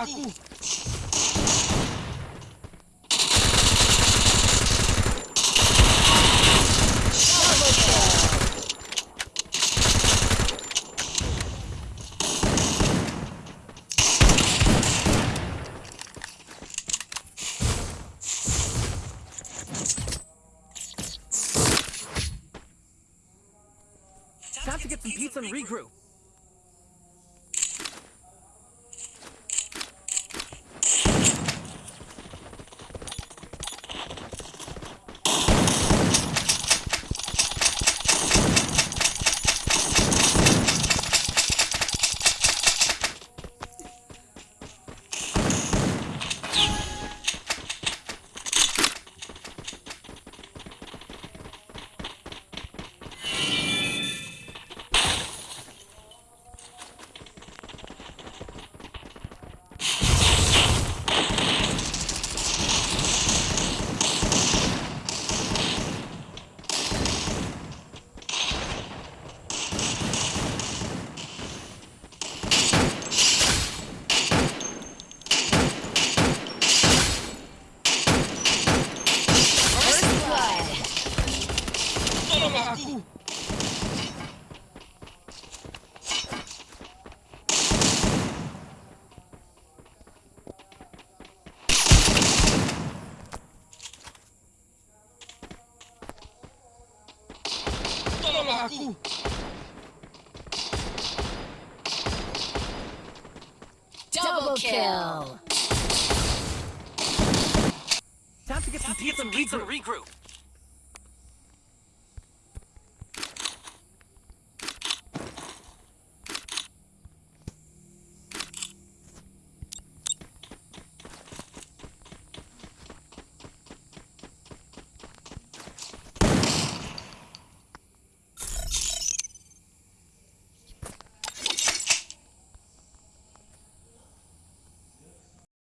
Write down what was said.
aku. Time to get some pizza and regroup. Tolong aku. Double kill. Time to get some pizza and regroup.